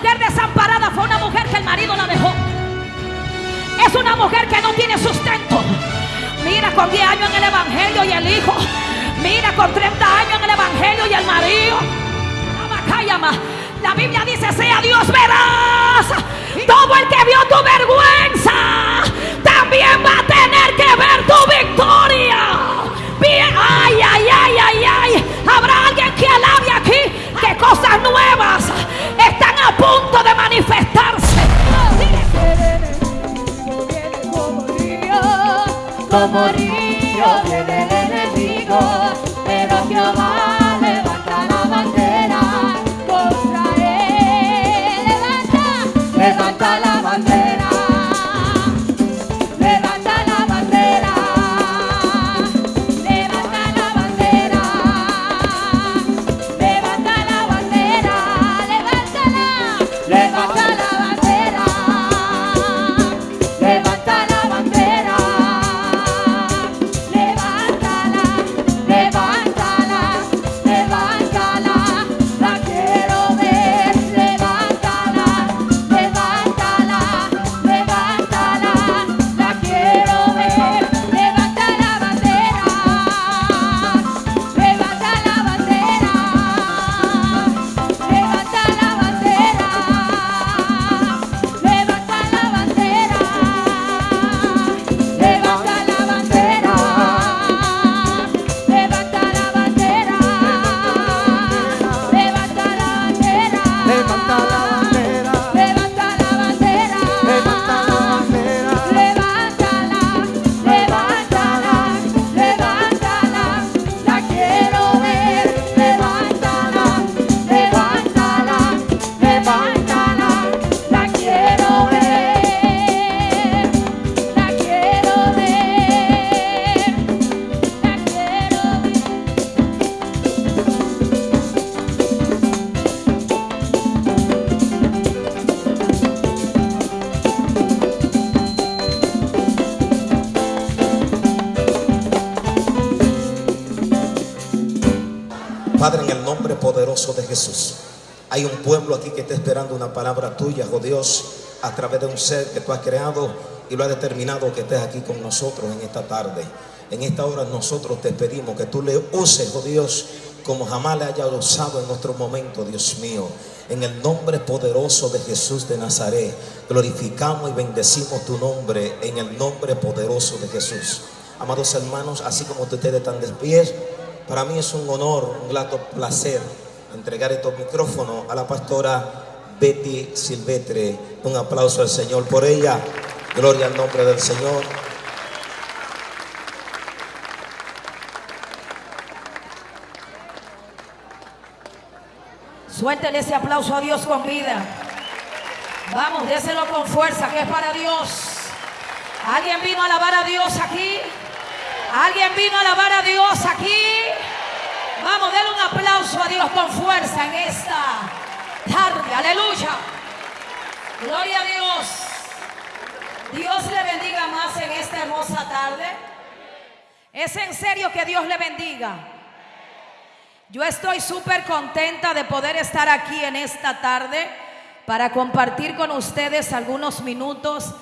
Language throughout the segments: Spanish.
mujer desamparada fue una mujer que el marido la dejó. Es una mujer que no tiene sustento. Mira con 10 años en el Evangelio y el hijo. Mira con 30 años en el Evangelio y el marido. La Biblia dice, sea Dios veraz. Todo el que vio tu vergüenza también va a tener que ver tu victoria. Ay, ay, ay, ay, ay. Habrá alguien que alabe aquí que cosas nuevas punto de manifestarse. Como río viene el enemigo, pero Jehová está esperando una palabra tuya, oh Dios, a través de un ser que tú has creado y lo has determinado que estés aquí con nosotros en esta tarde. En esta hora nosotros te pedimos que tú le uses, oh Dios, como jamás le haya usado en otro momento, Dios mío. En el nombre poderoso de Jesús de Nazaret, glorificamos y bendecimos tu nombre en el nombre poderoso de Jesús. Amados hermanos, así como ustedes están de para mí es un honor, un grato placer entregar estos micrófonos a la pastora Betty Silvestre. Un aplauso al Señor por ella. Gloria al nombre del Señor. Suéltele ese aplauso a Dios con vida. Vamos, déselo con fuerza, que es para Dios. ¿Alguien vino a alabar a Dios aquí? ¿Alguien vino a alabar a Dios aquí? Vamos, denle un aplauso a Dios con fuerza en esta tarde. Aleluya. Gloria a Dios. Dios le bendiga más en esta hermosa tarde. Es en serio que Dios le bendiga. Yo estoy súper contenta de poder estar aquí en esta tarde para compartir con ustedes algunos minutos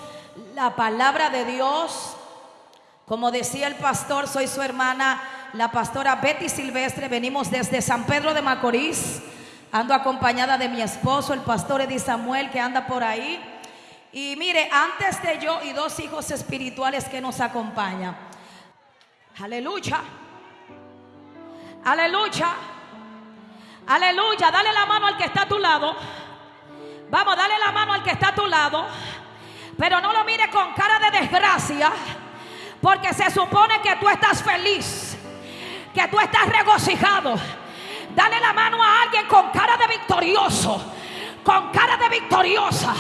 la palabra de Dios. Como decía el pastor, soy su hermana, la pastora Betty Silvestre. Venimos desde San Pedro de Macorís. Ando acompañada de mi esposo, el pastor Eddie Samuel, que anda por ahí. Y mire, antes de yo y dos hijos espirituales que nos acompañan. Aleluya. Aleluya. Aleluya. Dale la mano al que está a tu lado. Vamos, dale la mano al que está a tu lado. Pero no lo mire con cara de desgracia. Porque se supone que tú estás feliz. Que tú estás regocijado. Dale la mano a alguien con cara de victorioso. Con cara de victoriosa.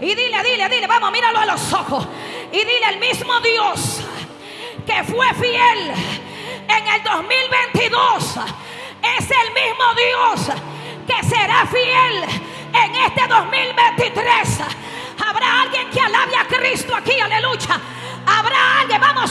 Y dile, dile, dile. Vamos, míralo a los ojos. Y dile el mismo Dios que fue fiel en el 2022 es el mismo Dios que será fiel en este 2023. Habrá alguien que alabe a Cristo aquí, aleluya. Habrá alguien, vamos,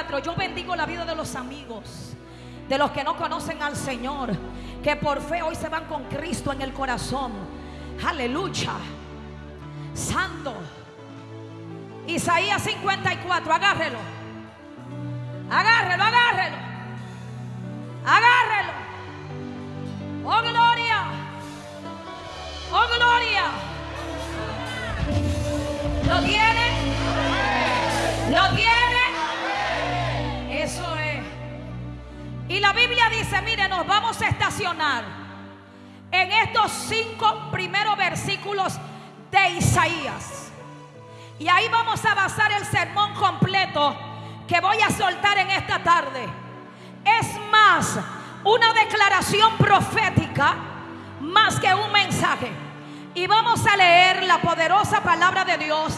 54. Yo bendigo la vida de los amigos, de los que no conocen al Señor, que por fe hoy se van con Cristo en el corazón. Aleluya. Santo. Isaías 54, agárrelo. Agárrelo, agárrelo. Agárrelo. Y la Biblia dice, mire, nos vamos a estacionar en estos cinco primeros versículos de Isaías. Y ahí vamos a basar el sermón completo que voy a soltar en esta tarde. Es más una declaración profética más que un mensaje. Y vamos a leer la poderosa palabra de Dios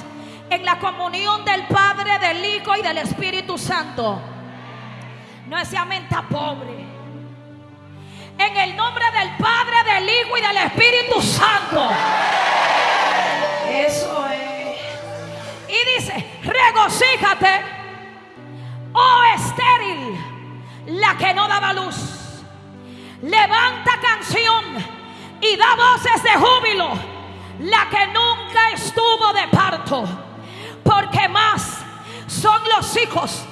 en la comunión del Padre, del Hijo y del Espíritu Santo. No es menta pobre. En el nombre del Padre, del Hijo y del Espíritu Santo. Eso es. Y dice, regocíjate, oh estéril, la que no daba luz. Levanta canción y da voces de júbilo, la que nunca estuvo de parto. Porque más son los hijos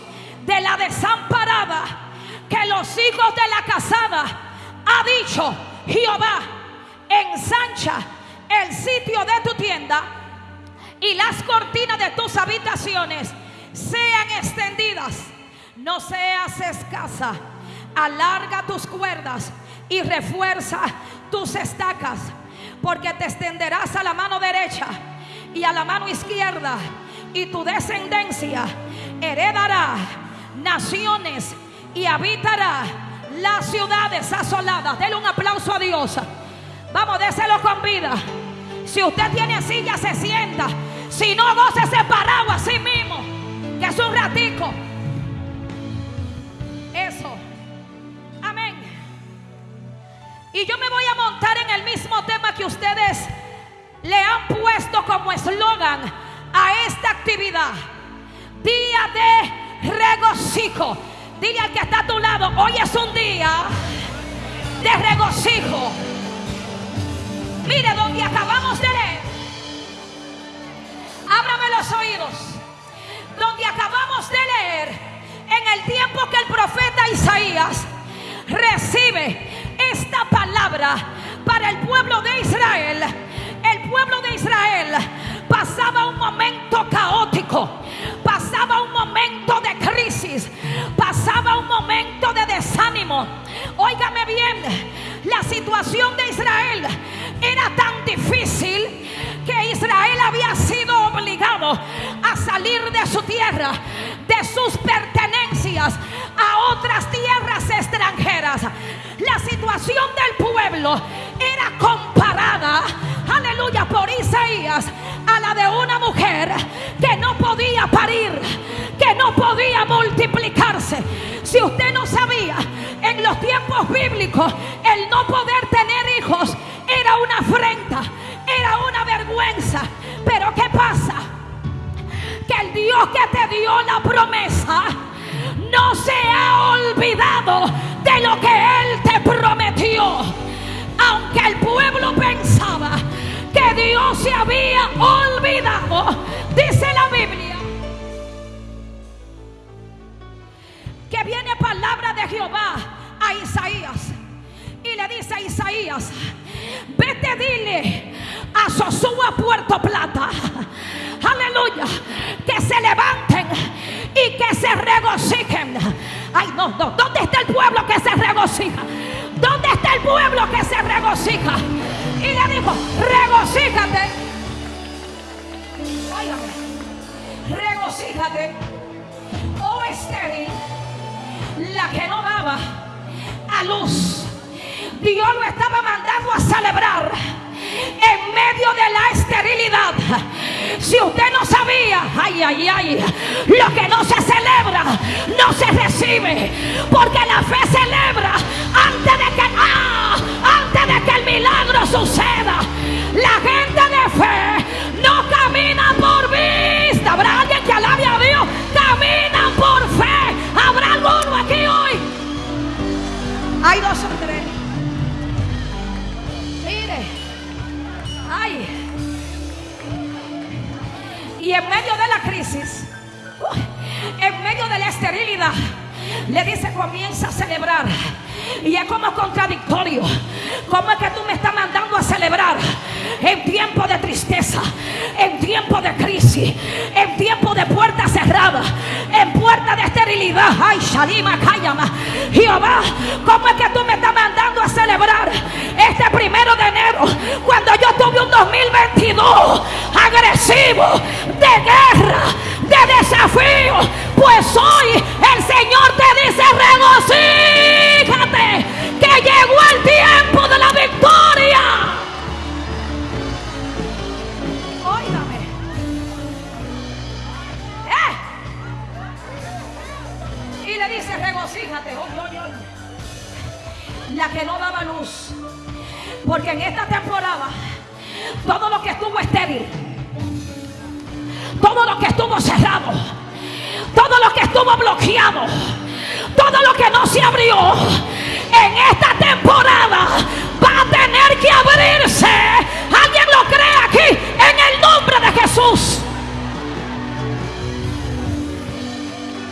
de la desamparada que los hijos de la casada. Ha dicho Jehová, ensancha el sitio de tu tienda y las cortinas de tus habitaciones sean extendidas. No seas escasa. Alarga tus cuerdas y refuerza tus estacas, porque te extenderás a la mano derecha y a la mano izquierda, y tu descendencia heredará naciones y habitará las ciudades asoladas. Denle un aplauso a Dios. Vamos, déselo con vida. Si usted tiene silla, se sienta. Si no, gócese parado así mismo. Que es un ratico. Eso. Amén. Y yo me voy a montar en el mismo tema que ustedes le han puesto como eslogan a esta actividad. Día de regocijo. Dile al que está a tu lado, hoy es un día de regocijo. Mire donde acabamos de leer. Ábrame los oídos. Donde acabamos de leer, en el tiempo que el profeta Isaías recibe esta palabra para el pueblo de Israel, el pueblo de Israel pasaba un momento caótico, pasaba un momento de crisis, pasaba un momento de desánimo. Óigame bien, la situación de Israel era tan difícil Israel había sido obligado a salir de su tierra, de sus pertenencias a otras tierras extranjeras. La situación del pueblo era comparada, aleluya, por Isaías a la de una mujer que no podía parir, que no podía multiplicarse. Si usted no sabía, en los tiempos bíblicos, el no poder tener hijos era una afrenta, era una vergüenza. Pero ¿qué pasa? Que el Dios que te dio la promesa no se ha olvidado de lo que Él te prometió. Aunque el pueblo pensaba que Dios se había olvidado, dice la Biblia, que viene palabra de Jehová a Isaías. Y le dice a Isaías, vete dile a Sosúa Puerto Plata, aleluya, que se levanten y que se regocijen. Ay, no, no. ¿Dónde está el pueblo que se regocija? ¿Dónde está el pueblo que se regocija? Y le dijo, regocíjate. Regocíjate. Oh la que no daba a luz. Dios lo estaba mandando a celebrar en medio de la esterilidad. Si usted no sabía, ay, ay, ay, lo que no se celebra, no se recibe. Porque la fe celebra antes de que, ah, antes de que el milagro suceda. La gente de fe no camina por vista. Habrá alguien que alabe a Dios. Caminan por fe. Habrá alguno aquí hoy. Hay dos o. Ay. Y en medio de la crisis, en medio de la esterilidad, le dice comienza a celebrar. Y es como contradictorio. ¿Cómo es que tú me estás mandando a celebrar en tiempo de tristeza, en tiempo de crisis, en tiempo de puertas cerradas, en puerta de esterilidad? Ay, Shalima, cállama. Jehová, ¿cómo es que tú me estás mandando celebrar este primero de enero cuando yo tuve un 2022 agresivo, de guerra, de desafío? Pues hoy el Señor te dice regocíjate que llegó el tiempo de la victoria. Óigame. ¿Eh? Y le dice regocíjate. Oye. La que no daba luz. Porque en esta temporada todo lo que estuvo estéril, todo lo que estuvo cerrado, todo lo que estuvo bloqueado, todo lo que no se abrió en esta temporada va a tener que abrirse. ¿Alguien lo cree aquí? En el nombre de Jesús.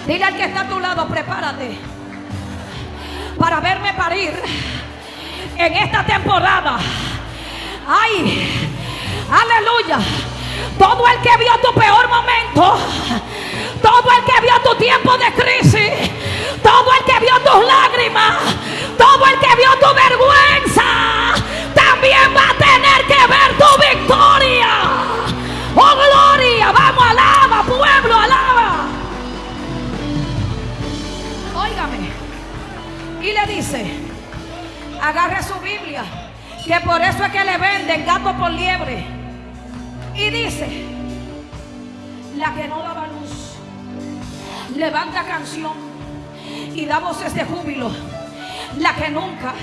Dile al que está a tu lado, prepárate para verme parir en esta temporada. Ay, aleluya. Todo el que vio tu peor momento, todo el que vio tu tiempo de crisis, todo el que vio tus lágrimas, todo el que vio tu vergüenza, también va a tener que ver tu victoria. Oh gloria, vamos, alaba, pueblo, alaba. Óigame. Y le dice, agarre su Biblia, que por eso es que le venden gato por liebre. Y dice, la que no daba luz, levanta canción y da voces de júbilo. La que nunca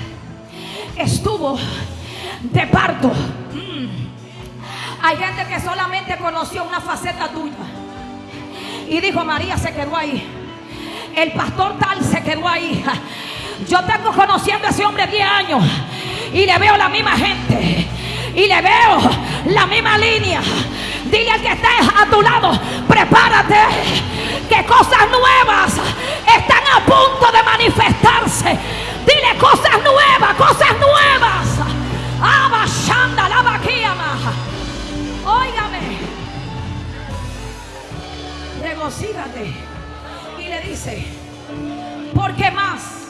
estuvo de parto. Mm. Hay gente que solamente conoció una faceta tuya. Y dijo, María se quedó ahí. El pastor tal se quedó ahí. Yo tengo conociendo a ese hombre 10 años. Y le veo la misma gente. Y le veo la misma línea. Dile al que está a tu lado, prepárate. Que cosas nuevas están a punto de manifestarse. Dile cosas nuevas, cosas nuevas. Abashanda la. Óigame. Regocígate. Y le dice, porque más.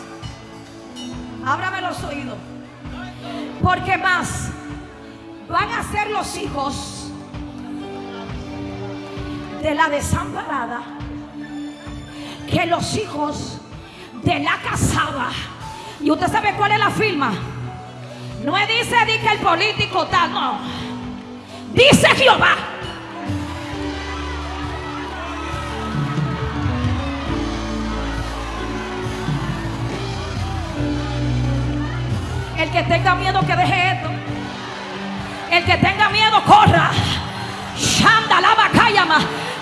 Ábrame los oídos. Porque más van a ser los hijos de la desamparada que los hijos de la casada. Y usted sabe cuál es la firma. No dice di que el político tal, no. Dice Jehová. Que tenga miedo que deje esto. El que tenga miedo corra. Shanda la bacayama.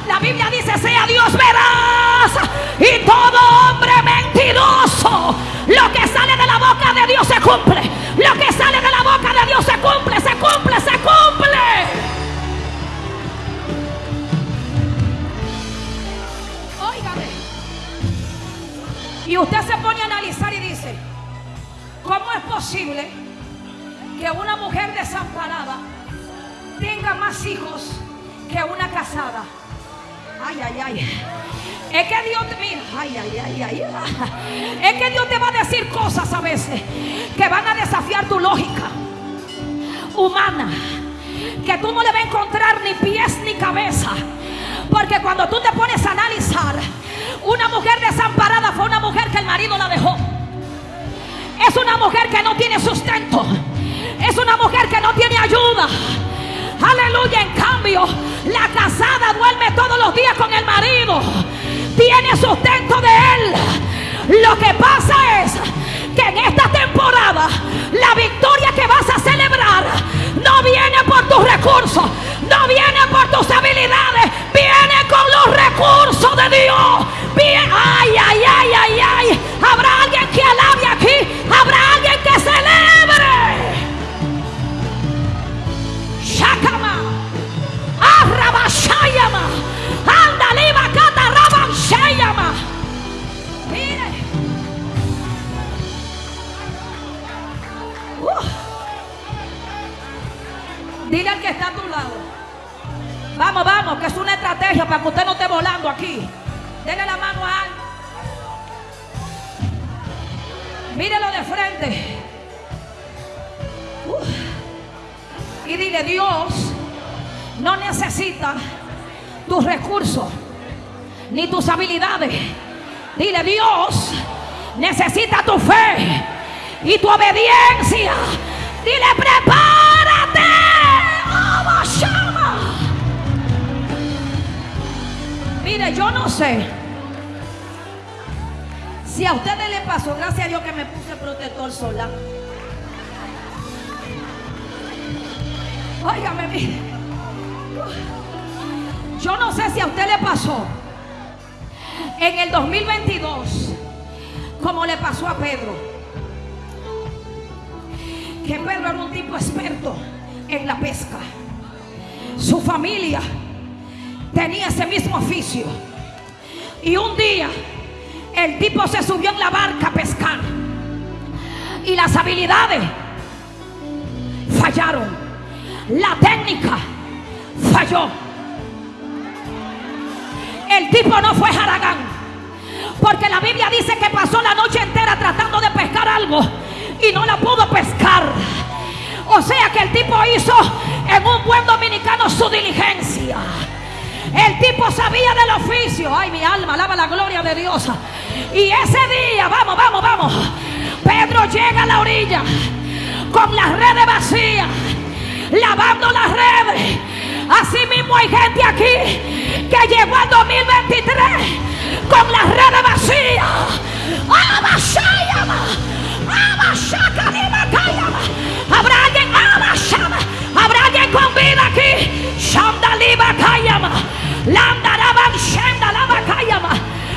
La Biblia dice, sea Dios veraz y todo hombre mentiroso. Lo que sale de la boca de Dios se cumple. Lo que sale de la boca de Dios se cumple, se cumple, se cumple. Óigame. Y usted se pone a ¿cómo es posible que una mujer desamparada tenga más hijos que una casada? Ay, ay, ay. Es que Dios te mira, ay, ay, ay, ay. Es que Dios te va a decir cosas a veces que van a desafiar tu lógica humana. Que tú no le vas a encontrar ni pies ni cabeza. Porque cuando tú te pones a analizar, una mujer desamparada fue una mujer que el marido la dejó. Es una mujer que no tiene sustento. Es una mujer que no tiene ayuda. Aleluya. En cambio, la casada duerme todos los días con el marido. Tiene sustento de él. Lo que pasa es que en esta temporada la victoria que vas a celebrar no viene por tus recursos, no viene por tus habilidades, viene con los recursos de Dios. Ay, ay, ay, ay, ay. Habrá alguien que alabe aquí, habrá alguien que celebre. Shakama, Arrabashayama, Andaliba Katarabashayama. Mire. Dile al que está a tu lado. Vamos, vamos, que es una estrategia para que usted no esté volando aquí. Dele la mano a alguien. Mírelo de frente. Y dile, Dios no necesita tus recursos ni tus habilidades. Dile, Dios necesita tu fe y tu obediencia. Dile, prepárate. Oh. Mire, yo no sé si a ustedes les pasó, gracias a Dios que me puse protector solar. Óigame, mire. Yo no sé si a usted le pasó en el 2022 como le pasó a Pedro. Que Pedro era un tipo experto en la pesca. Su familia tenía ese mismo oficio. Y un día el tipo se subió en la barca a pescar. Y las habilidades fallaron. La técnica falló. El tipo no fue Haragán. Porque la Biblia dice que pasó la noche entera tratando de pescar algo y no la pudo pescar. O sea que el tipo hizo El tipo sabía del oficio. Ay, mi alma, alaba la gloria de Dios. Y ese día, vamos, vamos, vamos. Pedro llega a la orilla con las redes vacías, lavando las redes. Así mismo hay gente aquí que llegó al 2023 con las redes vacías. Habrá alguien, habrá alguien con vida aquí. Landaraban Shandalabakayama.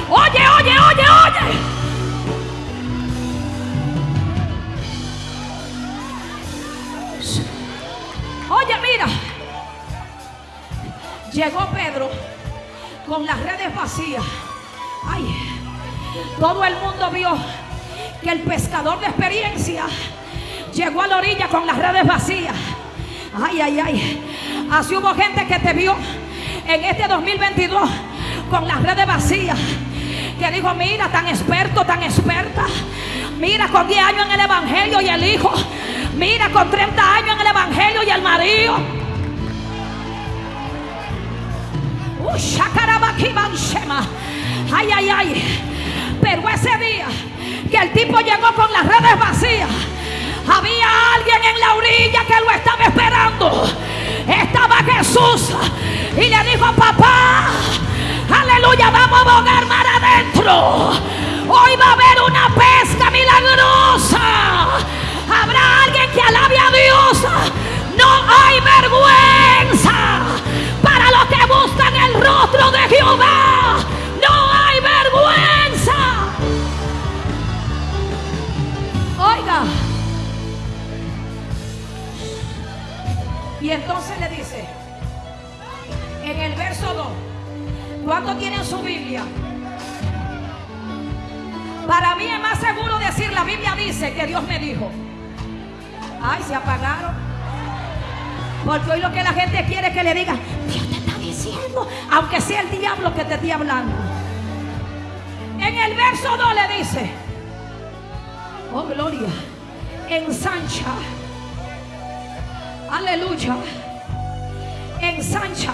Oye, oye, oye, oye. Oye, mira. Llegó Pedro con las redes vacías. Ay, todo el mundo vio que el pescador de experiencia llegó a la orilla con las redes vacías. Ay, ay, ay. Así hubo gente que te vio en este 2022 con las redes vacías. Que dijo, mira, tan experto, tan experta. Mira, con 10 años en el Evangelio y el hijo. Mira, con 30 años en el Evangelio y el marido. Uh. Ay, ay, ay. Pero ese día que el tipo llegó con las redes vacías, había alguien en la orilla que lo estaba esperando. Estaba Jesús y le dijo, papá, aleluya, vamos a bogar mar adentro. Hoy va a haber una pesca milagrosa. Habrá alguien que alabe a Dios. No hay vergüenza para los que buscan el rostro de Jehová. Y entonces le dice, en el verso 2, ¿cuánto tienen su Biblia? Para mí es más seguro decir, la Biblia dice que Dios me dijo. Ay, se apagaron. Porque hoy lo que la gente quiere es que le diga, Dios te está diciendo. aunque sea el diablo que te esté hablando. En el verso 2 le dice, oh gloria, ensancha, aleluya, ensancha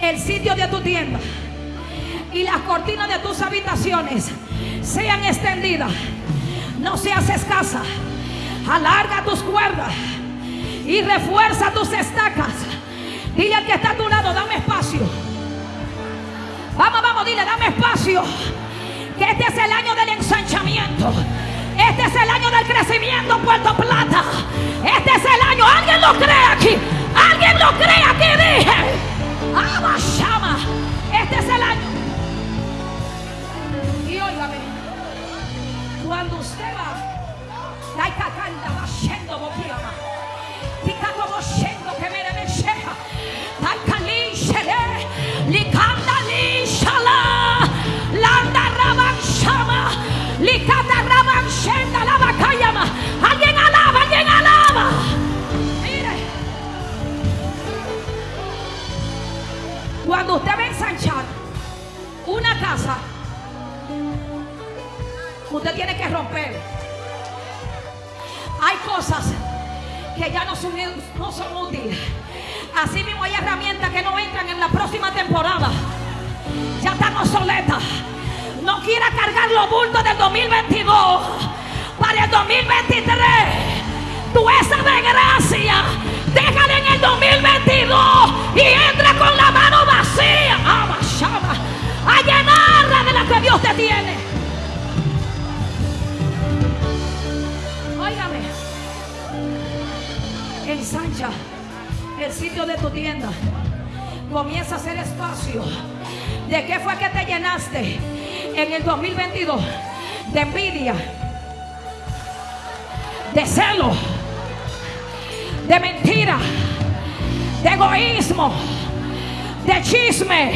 el sitio de tu tienda y las cortinas de tus habitaciones sean extendidas. No seas escasa. Alarga tus cuerdas y refuerza tus estacas. Dile al que está a tu lado, dame espacio. Vamos, vamos, dile, dame espacio. Que este es el año del ensanchamiento. Este es el año del crecimiento en Puerto Plata. Este es el año. ¿Alguien lo cree aquí? ¿Alguien lo cree aquí? Dije. Ama, llama. Este es el año. Y óigame. Cuando usted va, hay cacanda, va yendo boquiama. Que romper. Hay cosas que ya no son, no son útiles. Así mismo hay herramientas que no entran en la próxima temporada. Ya están obsoletas. No quiera cargar los bultos del 2022 para el 2023. Tú esa desgracia, déjala en el 2022 y entra con la mano vacía. Llama, a llenarla de la que Dios te tiene. Ensancha el sitio de tu tienda. Comienza a hacer espacio. ¿De qué fue que te llenaste en el 2022? De envidia, de celo, de mentira, de egoísmo, de chisme.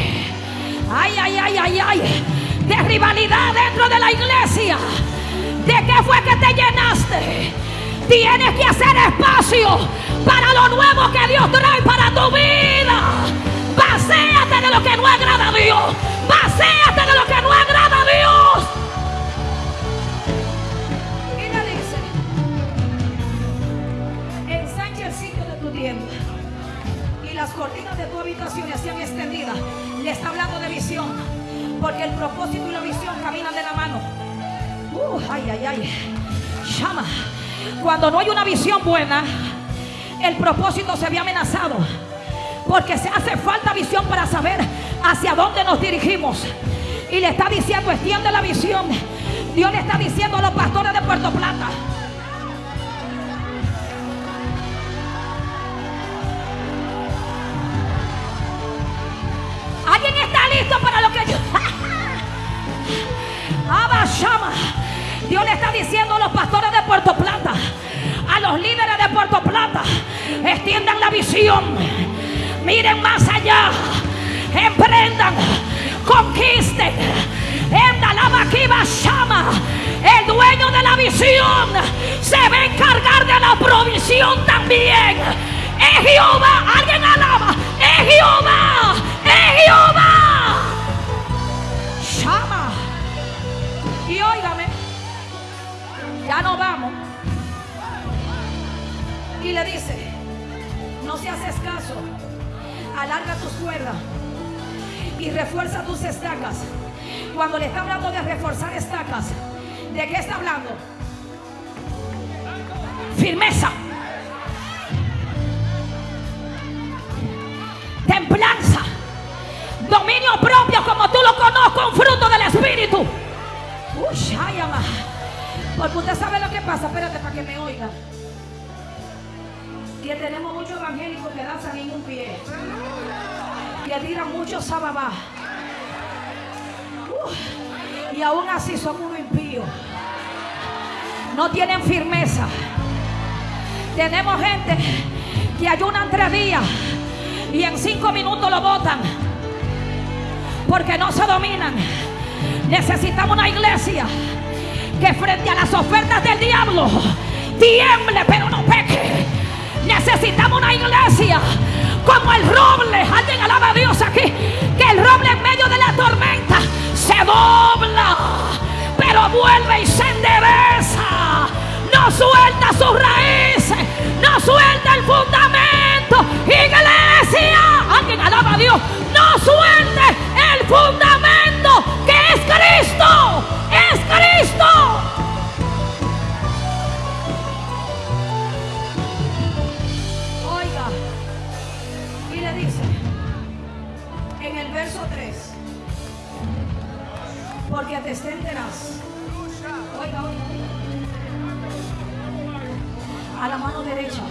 Ay, ay, ay, ay, ay. De rivalidad dentro de la iglesia. ¿De qué fue que te llenaste? Tienes que hacer espacio para lo nuevo que Dios trae para tu vida. Vacéate de lo que no agrada a Dios. Vacéate de lo que no agrada Cuando no hay una visión buena, el propósito se ve amenazado. Porque se hace falta visión para saber hacia dónde nos dirigimos. Y le está diciendo, extiende la visión. Dios le está diciendo a los pastores de Puerto Plata. ¿Alguien está listo para lo que yo... Abba Shama. Dios le está diciendo a los pastores de Puerto Plata, los líderes de Puerto Plata, extiendan la visión, miren más allá, emprendan, conquisten. Llama, el dueño de la visión se va a encargar de la provisión también. Es Jehová, alguien alaba, es Jehová, es Jehová. Llama. Y óigame, ya no vamos. Y le dice, no se haces caso, alarga tus cuerdas y refuerza tus estacas. Cuando le está hablando de reforzar estacas, ¿de qué está hablando? Firmeza. Templanza. Dominio propio como tú lo conozco, un fruto del Espíritu. Uy, ay, ama. Porque usted sabe lo que pasa, espérate para que me oiga. Que tenemos muchos evangélicos que danzan en un pie. Que tiran mucho sababá. Y aún así son unos impíos. No tienen firmeza. Tenemos gente que ayunan tres días y en cinco minutos lo botan. Porque no se dominan. Necesitamos una iglesia que frente a las ofertas del diablo tiemble pero no peque. Necesitamos una iglesia como el roble. Alguien alaba a Dios aquí. Que el roble en medio de la tormenta se dobla, pero vuelve y se endereza. No suelta sus raíces, no suelta el fundamento. Iglesia, alguien alaba a Dios. No suelte el fundamento que es Cristo. Es Cristo. Porque te extenderás. Oiga, oiga, a la mano derecha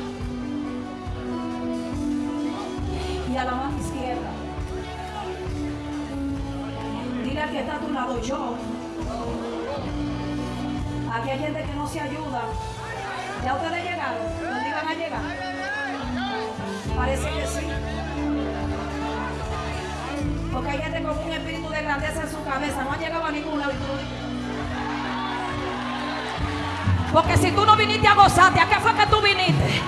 y a la mano izquierda. Dile al que está a tu lado, yo. Aquí hay gente que no se ayuda. ¿Ya ustedes llegaron? ¿Dónde iban a llegar? Parece que sí. Porque hay gente con un espíritu de grandeza en su cabeza. No han llegado a ningún lado. Porque si tú no viniste a gozarte, ¿a qué fue que tú viniste?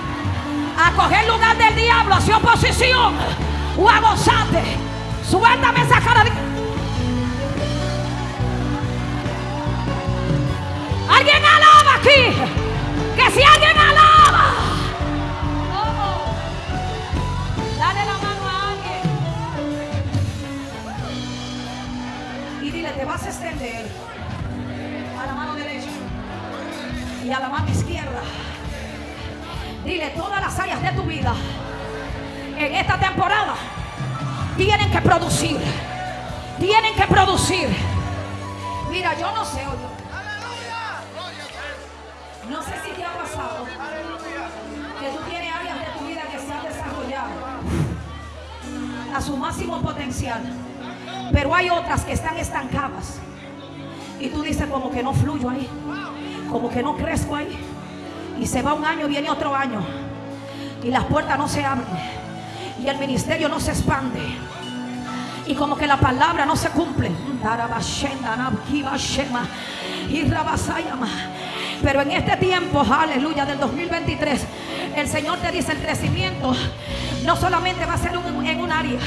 A coger lugar del diablo, hacia oposición. O a gozarte. Suéltame esa cara de... Alguien alaba aquí. Que si alguien a la mano derecha y a la mano izquierda. Dile, todas las áreas de tu vida en esta temporada tienen que producir. Tienen que producir. Mira, yo no sé, oye. No sé si te ha pasado que tú tienes áreas de tu vida que se han desarrollado a su máximo potencial, pero hay otras que están estancadas y tú dices como que no fluyo ahí, como que no crezco ahí y se va un año, viene otro año y las puertas no se abren y el ministerio no se expande y como que la palabra no se cumple. Pero en este tiempo, aleluya, del 2023, el Señor te dice el crecimiento no solamente va a ser en un área,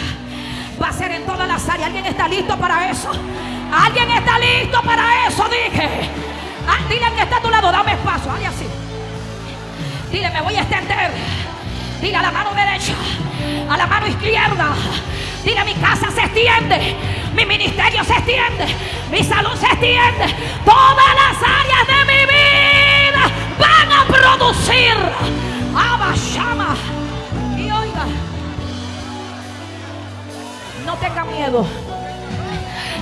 va a ser en todas las áreas. ¿Alguien está listo para eso? ¿Alguien está listo para eso? Dije. Ah, dile al que está a tu lado, dame espacio, hazle así. Dile, me voy a extender. Dile a la mano derecha, a la mano izquierda. Dile, mi casa se extiende, mi ministerio se extiende, mi salud se extiende. Todas las áreas de mi vida van a producir. Abashama. Y oiga, no tenga miedo.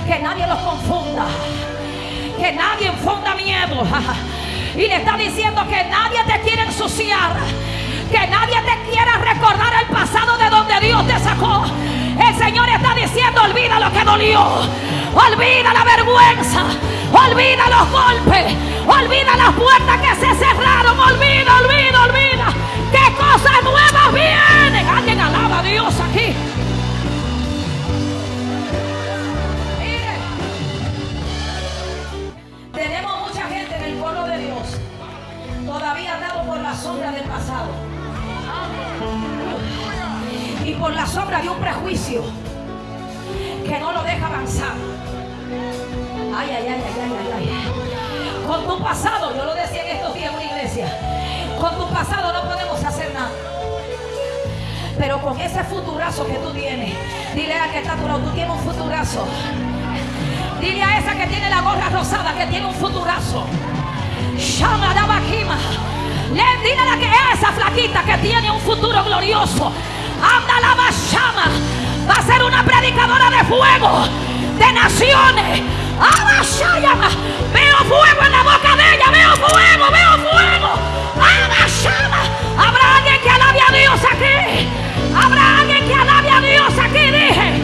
Que nadie los confunda. Que nadie infunda miedo. Y le está diciendo que nadie te quiere ensuciar. Que nadie te quiera recordar el pasado de donde Dios te sacó. El Señor está diciendo, olvida lo que dolió. Olvida la vergüenza. Olvida los golpes. Olvida las puertas que se cerraron. Olvida, olvida, olvida. Que cosas nuevas vienen. Alguien alaba a Dios aquí. Sombra del pasado y por la sombra de un prejuicio que no lo deja avanzar. Ay, ay, ay, ay, ay, ay. Con tu pasado, yo lo decía en estos días en una iglesia, con tu pasado no podemos hacer nada. Pero con ese futurazo que tú tienes, dile a que está tu lado, tú tienes un futurazo. Dile a esa que tiene la gorra rosada que tiene un futurazo. Llama la Bajima. Le dile a la que es esa flaquita que tiene un futuro glorioso. Anda la Bashama. Va a ser una predicadora de fuego de naciones. Veo fuego en la boca de ella. Veo fuego, veo fuego. Abashama. Habrá alguien que alabe a Dios aquí. Habrá alguien que alabe a Dios aquí. Dije.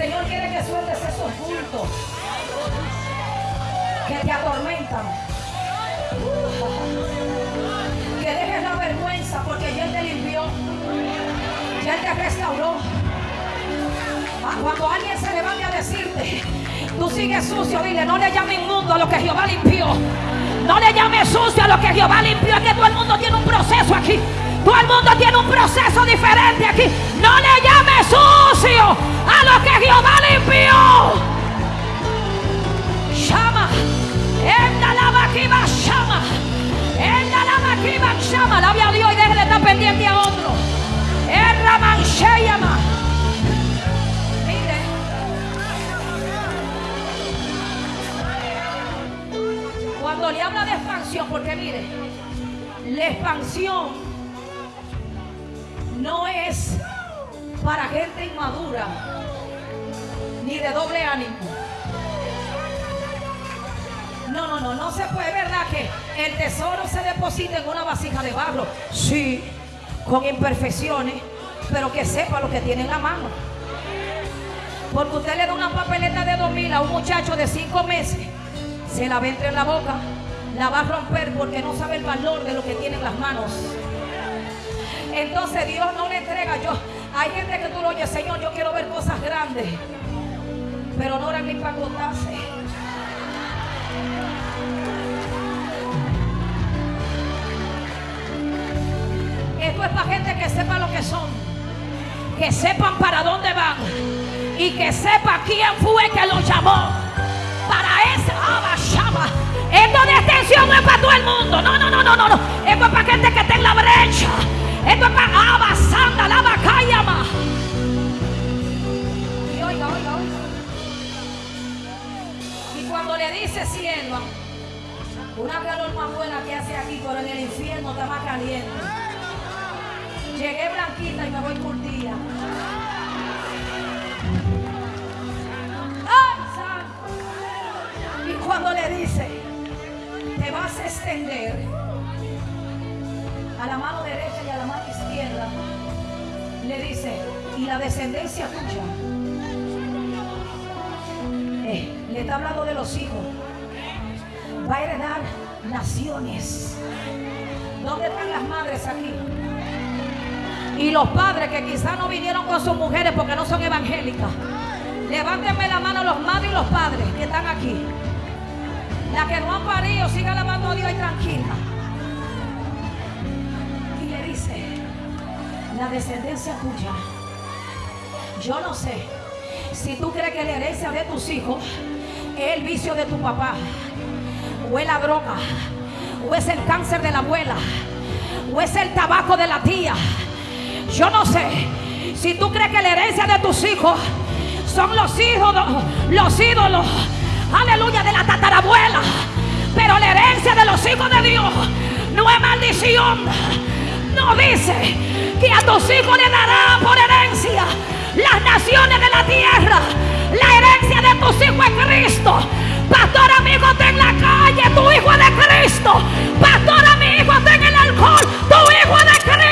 Señor quiere que sueltes esos cultos que te atormentan. Que dejes la vergüenza porque ya te limpió, ya te restauró. Ah, cuando alguien se levante a decirte, tú sigues sucio, dile, no le llame inmundo a lo que Jehová limpió. No le llame sucio a lo que Jehová limpió. Es que todo el mundo tiene un proceso aquí. Todo el mundo tiene un proceso diferente aquí. No le llame sucio a lo que Jehová limpió. Llama. Enda la vaquiva llama. Enda la vaquiva llama. Lave a Dios y deje de estar pendiente a otro. Erra manche llama. Mire. Cuando le habla de expansión, porque mire, la expansión no es para gente inmadura ni de doble ánimo. No, no, no, no se puede, ¿verdad? Que el tesoro se deposita en una vasija de barro. Sí, con imperfecciones, pero que sepa lo que tiene en la mano. Porque usted le da una papeleta de dos mil a un muchacho de cinco meses, se la va a entrar en la boca, la va a romper porque no sabe el valor de lo que tiene en las manos. Entonces Dios no le entrega. Yo, hay gente que tú lo oyes, Señor, yo quiero ver cosas grandes, pero no eran ni para contarse. Esto es para gente que sepa lo que son, que sepan para dónde van y que sepa quién fue que los llamó. Para ese abashaba. Esto de extensión no es para todo el mundo. No, no, no, no, no, no. Esto es para gente que está en la brecha. Esto es. Y oiga, oiga, oiga. Y cuando le dice cielo, una calor más buena que hace aquí, pero en el infierno está más caliente. Llegué blanquita y me voy curtida. ¡Ay! Y cuando le dice, te vas a extender a la mano derecha le dice, y la descendencia tuya. Eh, le está hablando de los hijos. Va a heredar naciones. ¿Dónde están las madres aquí? Y los padres que quizás no vinieron con sus mujeres porque no son evangélicas. Levántenme la mano los madres y los padres que están aquí. La que no han parido, siga lavando a Dios y tranquila. La descendencia tuya. Yo no sé si tú crees que la herencia de tus hijos es el vicio de tu papá, o es la droga, o es el cáncer de la abuela, o es el tabaco de la tía. Yo no sé si tú crees que la herencia de tus hijos son los ídolos, los ídolos, aleluya, de la tatarabuela. Pero la herencia de los hijos de Dios no es maldición. No dice que a tus hijos le dará por herencia las naciones de la tierra. La herencia de tus hijos es Cristo. Pastor amigo, está en la calle, tu hijo es de Cristo. Pastor amigo, está en el alcohol, tu hijo es de Cristo.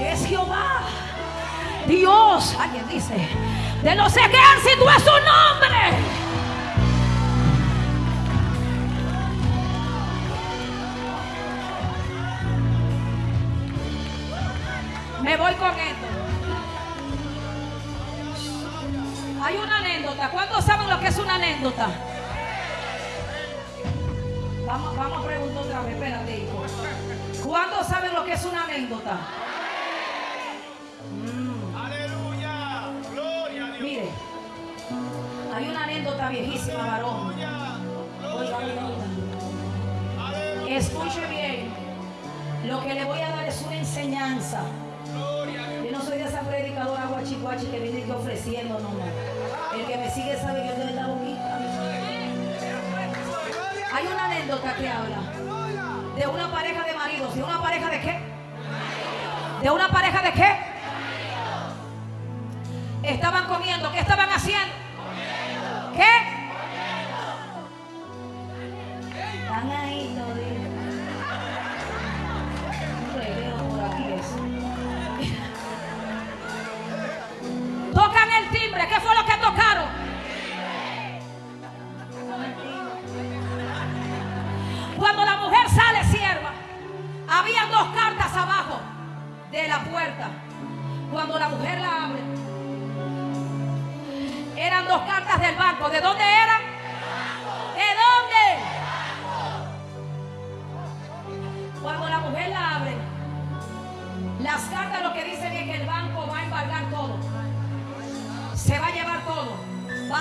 Es Jehová. Dios, alguien dice, de los ejércitos es su nombre. Me voy con esto. Hay una anécdota. ¿Cuántos saben lo que es una anécdota? Vamos, vamos a preguntar otra vez, espérate. ¿Cuántos saben es una anécdota? Aleluya. Gloria a Dios. Mire, hay una anécdota viejísima, varón. Oiga. Escuche bien. Lo que le voy a dar es una enseñanza. Yo no soy de esa predicadora guachicuachi que viene aquí ofreciendo nomás. El que me sigue sabe que yo la boquita. Hay una anécdota que habla de una pareja de maridos. ¿De una pareja de qué? ¿De una pareja de qué? Estaban comiendo. ¿Qué estaban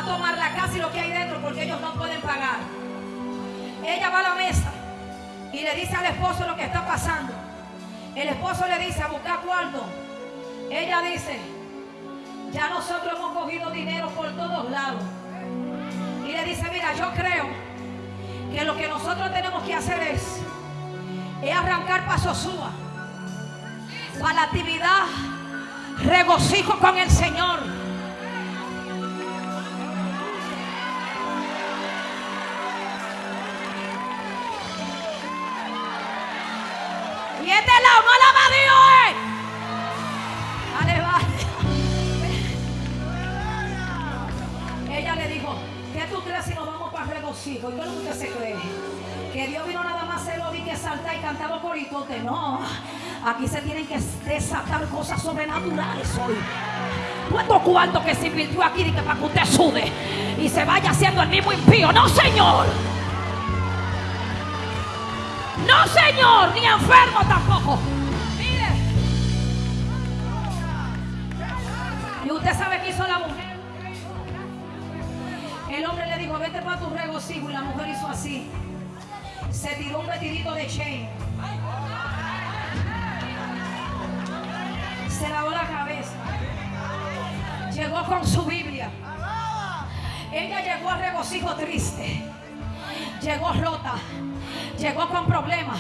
tomar la casa y lo que hay dentro porque ellos no pueden pagar. Ella va a la mesa y le dice al esposo lo que está pasando. El esposo le dice a buscar cuarto. Ella dice, ya nosotros hemos cogido dinero por todos lados. Y le dice, mira, yo creo que lo que nosotros tenemos que hacer es, es arrancar para Sosúa, para la actividad, regocijo con el Señor. Es lo que se? Que Dios vino nada más a hacerlo y que saltar y cantar los coritotes. No, aquí se tienen que desatar cosas sobrenaturales hoy. ¿Cuánto cuarto que se invirtió aquí que para que usted sude y se vaya haciendo el mismo impío? No, Señor. No, Señor, ni enfermo tampoco. Mire. Y usted sabe qué hizo la mujer. El hombre le dijo, vete para tu regocijo. Y la mujer hizo así. Se tiró un vestidito de chain. Se lavó la cabeza. Llegó con su Biblia. Ella llegó a regocijo triste. Llegó rota. Llegó con problemas.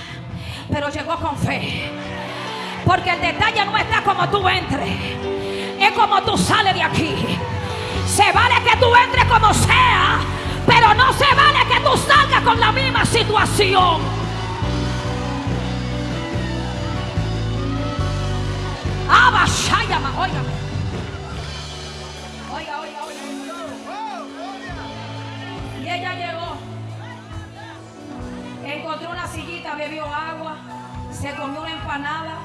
Pero llegó con fe. Porque el detalle no está como tú entres. Es como tú sales de aquí. Se vale que tú entres como sea. Pero no se vale que tú salgas con la misma situación. Abba, Shayama, oiga. Oiga, oiga, oiga. Y ella llegó. Encontró una sillita, bebió agua, se comió una empanada.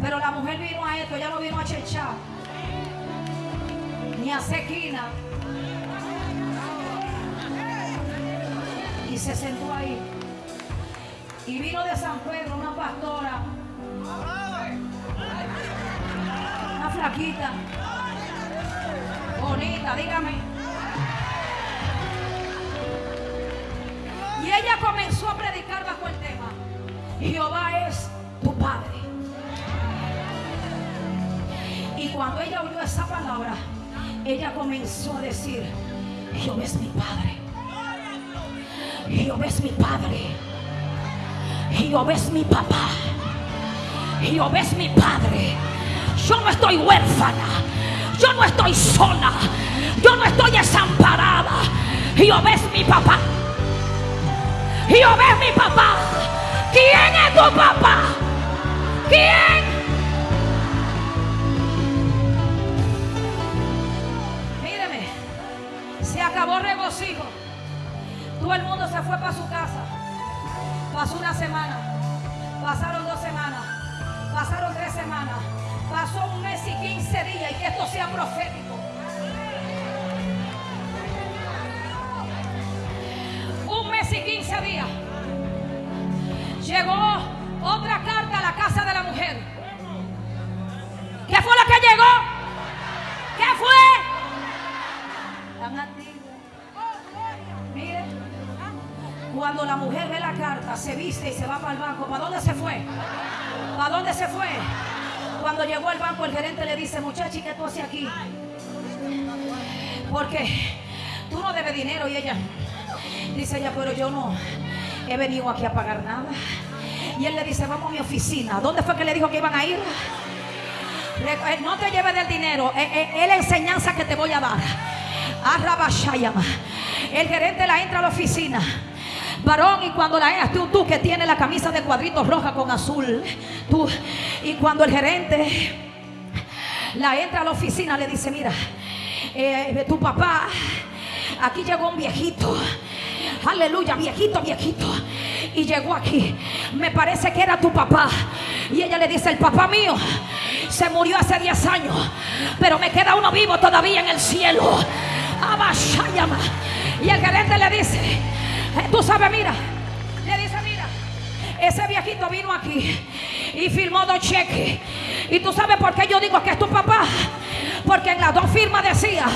Pero la mujer vino a esto, ella no vino a chechar, ni a sequina. Y se sentó ahí. Y vino de San Pedro una pastora, una flaquita, bonita, dígame. Y ella comenzó a predicar bajo el tema. Jehová es tu Padre. Y cuando ella oyó esa palabra, ella comenzó a decir, Jehová es mi Padre. Jehová es mi Padre. Jehová es mi papá. Jehová es mi Padre. yo no estoy huérfana, yo no estoy sola, yo no estoy desamparada. Jehová es mi papá. Jehová es mi papá. ¿Quién es tu papá? ¿Quién? Acabó regocijo. Todo el mundo se fue para su casa. Pasó una semana, pasaron dos semanas, pasaron tres semanas, pasó un mes y quince días y que esto sea profético. Un mes y quince días. Llegó otra carta a la casa de la mujer. ¿Qué fue lo que llegó? ¿Qué fue? Cuando la mujer ve la carta, se viste y se va para el banco. ¿Para dónde se fue? ¿Para dónde se fue? Cuando llegó al banco, el gerente le dice, muchacha, ¿y qué tú haces aquí? Porque tú no debes dinero y ella dice ella, pero yo no he venido aquí a pagar nada. Y él le dice, vamos a mi oficina. ¿Dónde fue que le dijo que iban a ir? Eh, No te lleves del dinero, eh, eh, es la enseñanza que te voy a dar. El gerente la entra a la oficina. Varón, y cuando la entra, tú, tú que tienes la camisa de cuadritos roja con azul, tú, y cuando el gerente la entra a la oficina, le dice: Mira, eh, tu papá, aquí llegó un viejito. Aleluya, viejito, viejito. Y llegó aquí. Me parece que era tu papá. Y ella le dice, el papá mío se murió hace 10 años. Pero me queda uno vivo todavía en el cielo. Abashayama. Y el gerente le dice, tú sabes, mira. Le dice, mira. Ese viejito vino aquí y firmó dos cheques. Y tú sabes por qué yo digo que es tu papá. Porque en las dos firmas decía,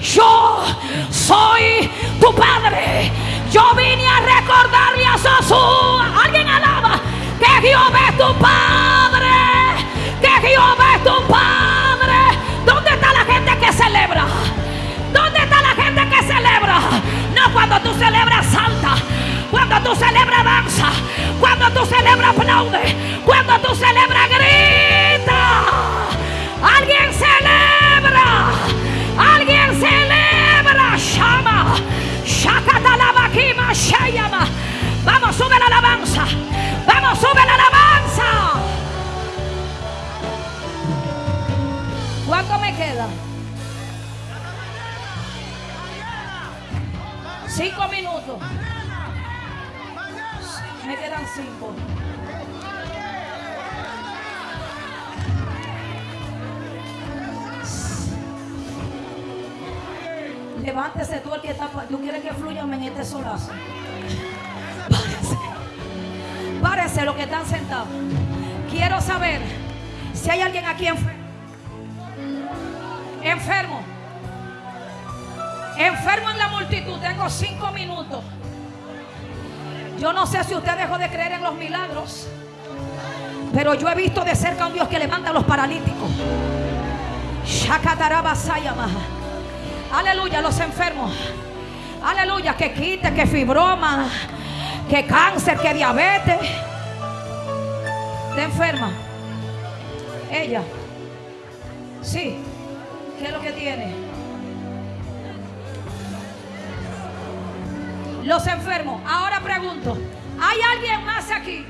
yo soy tu padre. Yo vine a recordarle a Sosúa. Alguien alaba que Jehová es tu padre. Que Jehová es tu padre. ¿Dónde está la gente que celebra? Cuando tú celebras salta, cuando tú celebras danza, cuando tú celebras aplaude, cuando tú celebras grita. Alguien celebra, alguien celebra. Shama, shakatalabakima, shayama. Vamos, sube la alabanza. Vamos, sube la alabanza. ¿Cuánto me queda? Cinco minutos. Me quedan cinco. Levántese tú el que está. ¿Tú quieres que fluya en este solazo? Párese. Párese los que están sentados. Quiero saber si hay alguien aquí enfermo. Enfermo. Enfermo en la multitud. Tengo cinco minutos. Yo no sé si usted dejó de creer en los milagros. Pero yo he visto de cerca a un Dios que levanta a los paralíticos. Aleluya, los enfermos. Aleluya, que quite, que fibroma, que cáncer, que diabetes. ¿Está enferma? Ella. Sí. ¿Qué es lo que tiene? Los enfermos. Ahora pregunto, ¿hay alguien más aquí?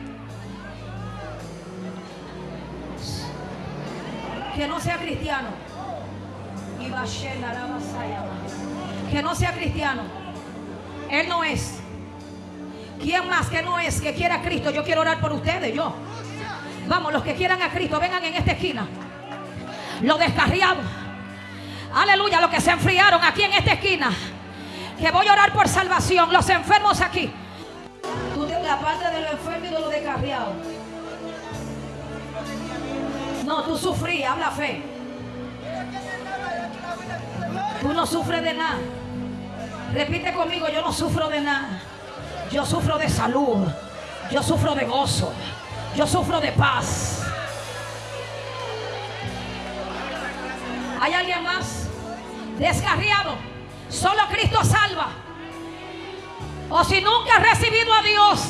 Que no sea cristiano. Que no sea cristiano. Él no es. ¿Quién más que no es que quiera a Cristo? Yo quiero orar por ustedes, yo. Vamos, los que quieran a Cristo, vengan en esta esquina. Los descarriados. Aleluya, los que se enfriaron aquí en esta esquina. Que voy a orar por salvación. Los enfermos aquí. Tú tienes la parte de los enfermos y de los descarriados. No, tú sufrí, habla fe. Tú no sufres de nada. Repite conmigo, yo no sufro de nada. Yo sufro de salud. Yo sufro de gozo. Yo sufro de paz. ¿Hay alguien más? Descarriado. Solo Cristo salva. O si nunca has recibido a Dios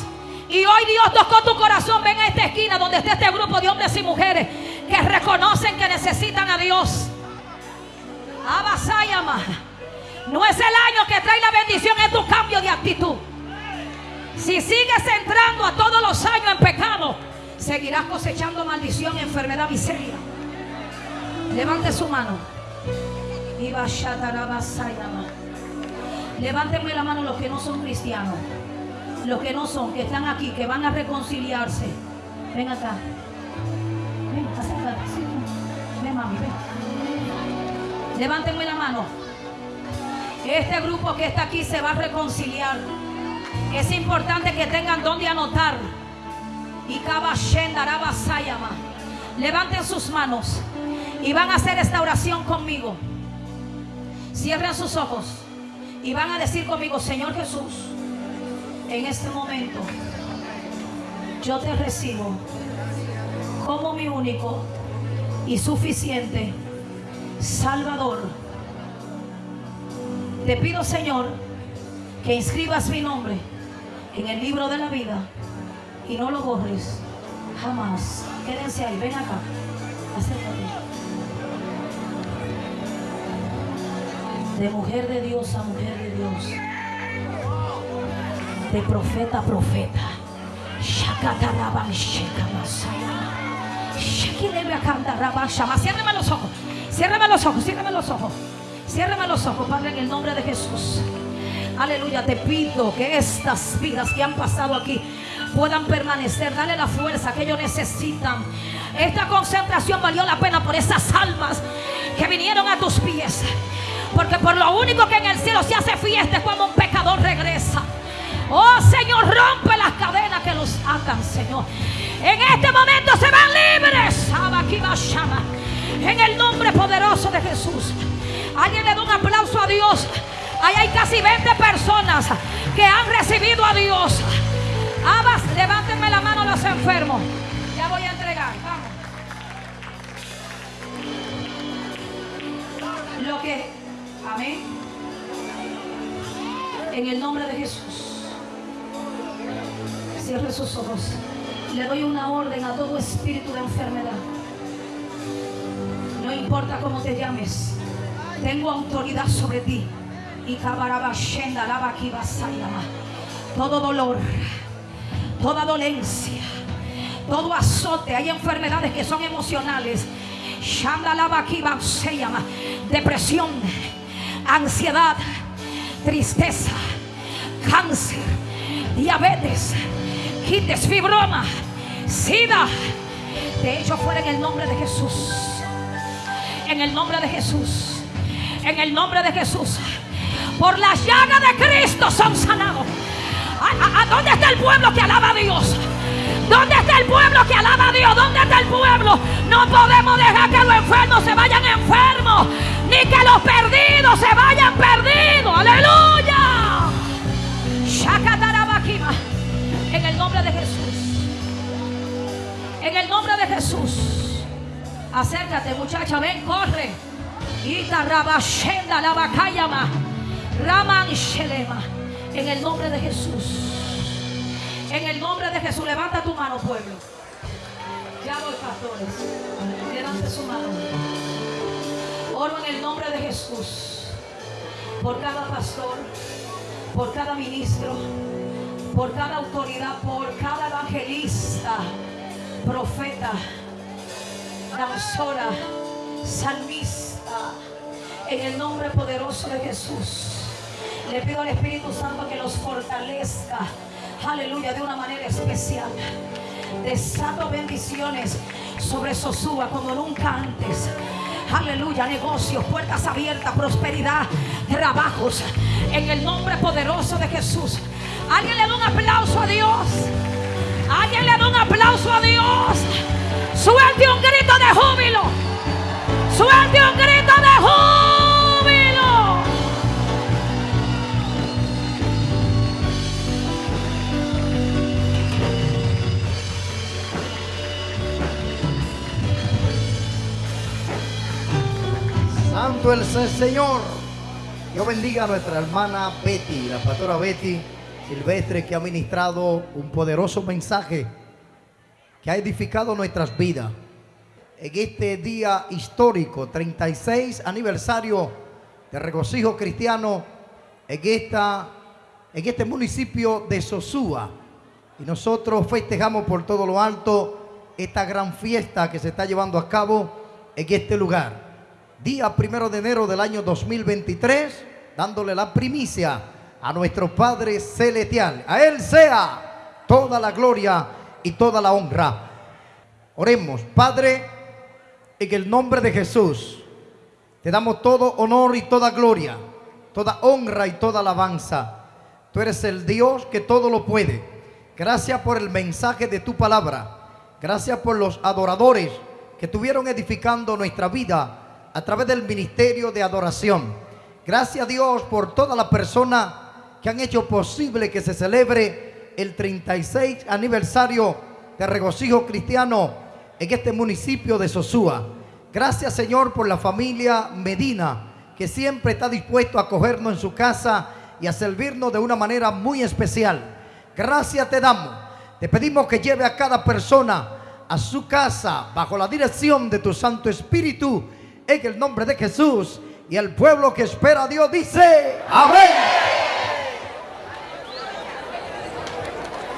y hoy Dios tocó tu corazón, ven a esta esquina donde está este grupo de hombres y mujeres que reconocen que necesitan a Dios. Abasayama. No es el año que trae la bendición, es tu cambio de actitud. Si sigues entrando a todos los años en pecado, seguirás cosechando maldición, enfermedad, miseria. Levante su mano. Y Levántenme la mano los que no son cristianos. Los que no son, que están aquí, que van a reconciliarse. Ven acá. Ven, acércate. Ven, mami, ven. Levántenme la mano. Este grupo que está aquí se va a reconciliar. Es importante que tengan donde anotar. Y Sayama. Levanten sus manos y van a hacer esta oración conmigo. Cierren sus ojos y van a decir conmigo, Señor Jesús, en este momento yo te recibo como mi único y suficiente Salvador. Te pido, Señor, que inscribas mi nombre en el libro de la vida y no lo borres jamás. Quédense ahí, ven acá. De mujer de Dios a mujer de Dios. De profeta a profeta. Ciérreme los ojos. Ciérreme los ojos. Ciérreme los ojos. Ciérreme los ojos, Padre, en el nombre de Jesús. Aleluya, te pido que estas vidas que han pasado aquí puedan permanecer. Dale la fuerza que ellos necesitan. Esta concentración valió la pena por esas almas que vinieron a tus pies. Porque por lo único que en el cielo se hace fiesta es cuando un pecador regresa. Oh Señor, rompe las cadenas que los atan, Señor. En este momento se van libres. En el nombre poderoso de Jesús. Alguien le da un aplauso a Dios. Ahí hay casi 20 personas que han recibido a Dios. Abas, levántenme la mano los enfermos. Ya voy a entregar. Lo que. Amén. En el nombre de Jesús. Cierre sus ojos. Le doy una orden a todo espíritu de enfermedad. No importa cómo te llames. Tengo autoridad sobre ti. Y. Todo dolor, toda dolencia, todo azote. Hay enfermedades que son emocionales. Depresión, ansiedad, tristeza, cáncer, diabetes, quites, fibroma, sida. De hecho, fuera en el nombre de Jesús. En el nombre de Jesús. En el nombre de Jesús. Por la llaga de Cristo son sanados. ¿A, dónde está el pueblo que alaba a Dios? ¿Dónde está el pueblo que alaba a Dios? ¿Dónde está el pueblo? No podemos dejar que los enfermos se vayan enfermos. Ni que los perdidos se vayan perdidos. Aleluya. En el nombre de Jesús. En el nombre de Jesús. Acércate, muchacha, ven, corre. Ita rabashenda shelema. En el nombre de Jesús. En el nombre de Jesús, levanta tu mano, pueblo. Ya voy, pastores. Levante su mano. Oro en el nombre de Jesús. Por cada pastor, por cada ministro, por cada autoridad, por cada evangelista, profeta, danzora, salmista, en el nombre poderoso de Jesús. Le pido al Espíritu Santo que los fortalezca, aleluya, de una manera especial. Desato bendiciones sobre Sosúa como nunca antes. Aleluya, negocios, puertas abiertas, prosperidad, trabajos. En el nombre poderoso de Jesús. Alguien le da un aplauso a Dios. Alguien le da un aplauso a Dios. Suelte un grito de júbilo. Suelte un grito de júbilo. Santo el Señor. Dios bendiga a nuestra hermana Betty, la pastora Betty Silvestre, que ha ministrado un poderoso mensaje que ha edificado nuestras vidas. en este día histórico, 36 aniversario de regocijo cristiano en, en este municipio de Sosúa. Y nosotros festejamos por todo lo alto esta gran fiesta que se está llevando a cabo en este lugar. Día primero de enero del año 2023, dándole la primicia a nuestro Padre Celestial. A Él sea toda la gloria y toda la honra. Oremos, Padre, en el nombre de Jesús. Te damos todo honor y toda gloria, toda honra y toda alabanza. Tú eres el Dios que todo lo puede. Gracias por el mensaje de tu palabra. Gracias por los adoradores que estuvieron edificando nuestra vida a través del ministerio de adoración. Gracias Dios por todas las personas que han hecho posible que se celebre el 36 aniversario de regocijo cristiano en este municipio de Sosúa. Gracias Señor por la familia Medina que siempre está dispuesto a acogernos en su casa y a servirnos de una manera muy especial. Gracias te damos. Te pedimos que lleve a cada persona a su casa bajo la dirección de tu Santo Espíritu en el nombre de Jesús. Y el pueblo que espera a Dios dice, amén.